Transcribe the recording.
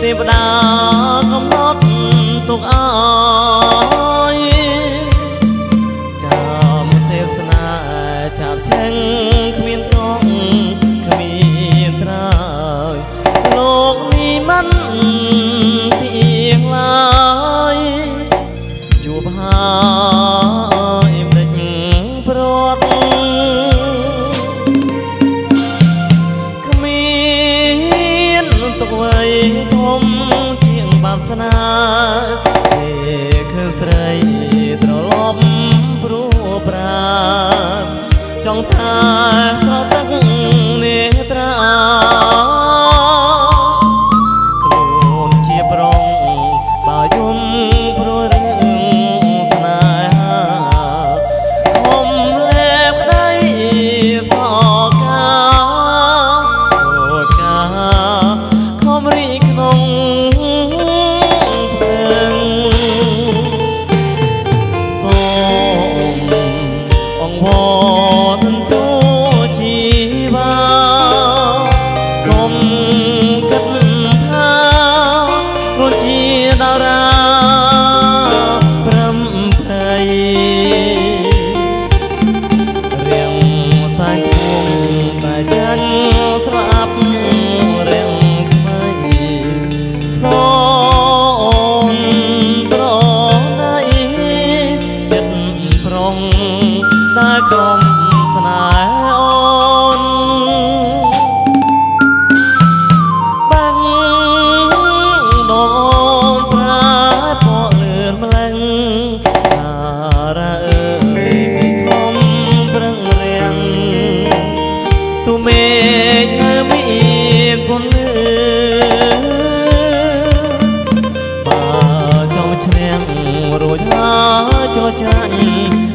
ទេវតា ស្នាពេលឃើញស្រីត្រឡប់ព្រោះប្រាណចង់ថា ប្រុងតែក្រុមស្នេហ៍អូនបាំងដូនប្រាពកលឿនម្លឹងតារាអើយមិនខំប្រឹងរៀងទូមេឃនៅមានពន្លឺបើចង់ឈ្នះរួចហើយចោះចាញ់